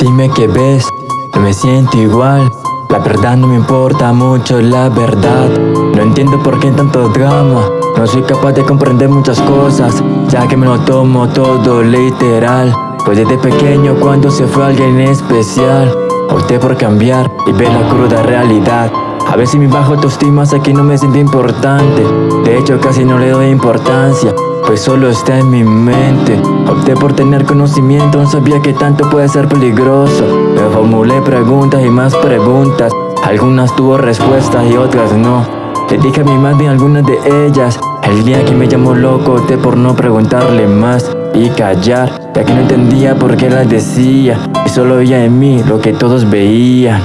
Dime qué ves, no me siento igual. La verdad no me importa mucho, la verdad. No entiendo por qué tanto drama. No soy capaz de comprender muchas cosas Ya que me lo tomo todo literal. Pues desde pequeño cuando se fue alguien especial Opté por cambiar y ver la cruda realidad a veces mi bajo autoestima hace que no me siento importante. De hecho casi no le doy importancia Pues solo está en mi mente. Opté por tener conocimiento, no sabía que tanto puede ser peligroso. Me formulé preguntas y más preguntas. Algunas tuvo respuestas y otras no. Le dije a mi madre algunas de ellas. El día que me llamó loco opté por no preguntarle más y callar Ya que no entendía por qué las decía. Y solo veía en mí lo que todos veían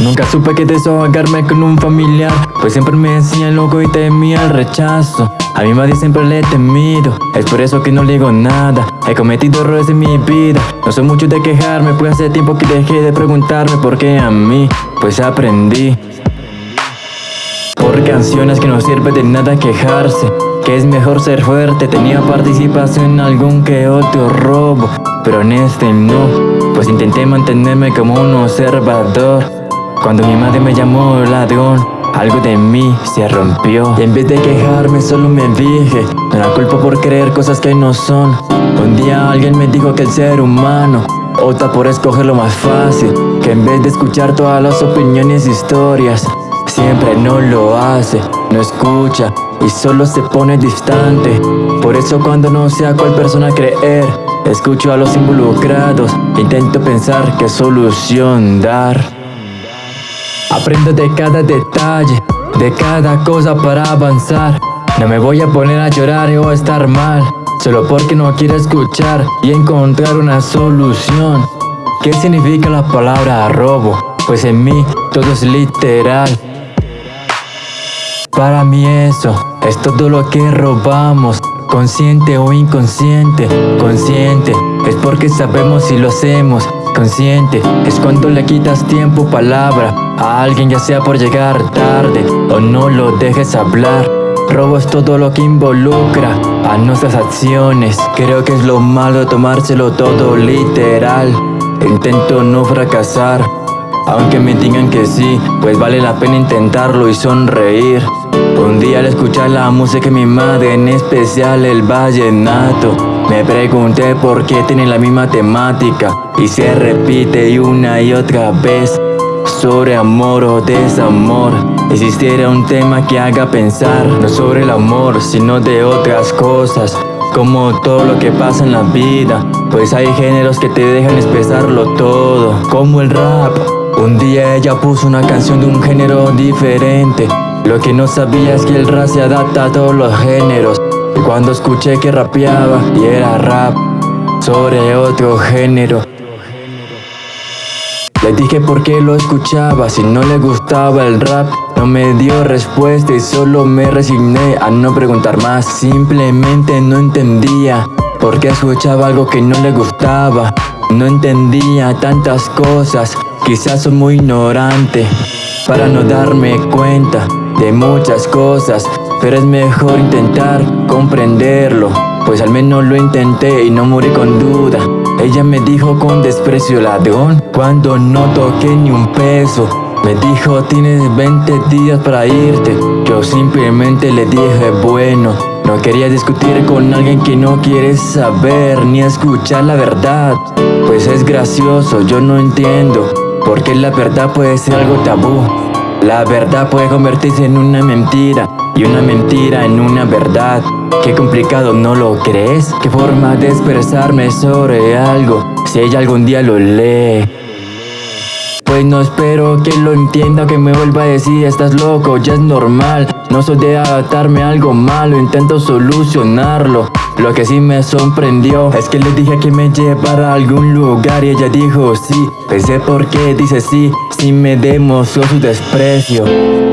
Nunca supe que desahogarme con un familiar Pues siempre me decía loco y temía el rechazo. A mi madre siempre le temido Es por eso que no le digo nada. He cometido errores en mi vida No soy mucho de quejarme Pues hace tiempo que dejé de preguntarme por qué a mí Pues aprendí. Por canciones que no sirve de nada quejarse Que es mejor ser fuerte. Tenía participación en algún que otro robo Pero en este no Pues intenté mantenerme como un observador cuando mi madre me llamó ladrón algo de mí se rompió. Y en vez de quejarme solo me dije No la culpo por creer cosas que no son Un día alguien me dijo que el ser humano Opta por escoger lo más fácil Que en vez de escuchar todas las opiniones e historias Siempre no lo hace, no escucha Y solo se pone distante. Por eso cuando no sé a cuál persona creer Escucho a los involucrados Intento pensar qué solución dar Aprendo de cada detalle, de cada cosa para avanzar. No me voy a poner a llorar o a estar mal Solo porque no quiero escuchar y encontrar una solución. ¿Qué significa la palabra robo? Pues en mí todo es literal. Para mí eso es todo lo que robamos. Consciente o inconsciente, consciente Es porque sabemos si lo hacemos. Consciente es cuando le quitas tiempo, palabra A alguien ya sea por llegar tarde O no lo dejes hablar. Robo es todo lo que involucra a nuestras acciones. Creo que es lo malo tomárselo todo literal. Intento no fracasar aunque me digan que sí, pues vale la pena intentarlo y sonreír. Un día al escuchar la música de mi madre, en especial el vallenato Me pregunté por qué tiene la misma temática Y se repite una y otra vez Sobre amor o desamor. Existiera un tema que haga pensar No sobre el amor, sino de otras cosas. Como todo lo que pasa en la vida Pues hay géneros que te dejan expresarlo todo. Como el rap. Un día ella puso una canción de un género diferente. Lo que no sabía es que el rap se adapta a todos los géneros. Y cuando escuché que rapeaba y era rap sobre otro género le dije por qué lo escuchaba, si no le gustaba el rap No me dio respuesta y solo me resigné a no preguntar más. Simplemente no entendía por qué escuchaba algo que no le gustaba. No entendía tantas cosas Quizás soy muy ignorante para no darme cuenta de muchas cosas Pero es mejor intentar comprenderlo Pues al menos lo intenté y no morí con duda Ella me dijo con desprecio ladrón Cuando no toqué ni un peso Me dijo tienes 20 días para irte Yo simplemente le dije bueno no quería discutir con alguien que no quiere saber ni escuchar la verdad Pues es gracioso, yo no entiendo porque la verdad puede ser algo tabú. La verdad puede convertirse en una mentira Y una mentira en una verdad. Qué complicado, ¿no lo crees? Qué forma de expresarme sobre algo. Si ella algún día lo lee. Pues no espero que lo entienda, que me vuelva a decir Estás loco, ya es normal. No soy de adaptarme a algo malo Intento solucionarlo. Lo que sí me sorprendió Es que le dije que me llevara a algún lugar Y ella dijo sí. Pensé por qué dice sí Si me demostró su desprecio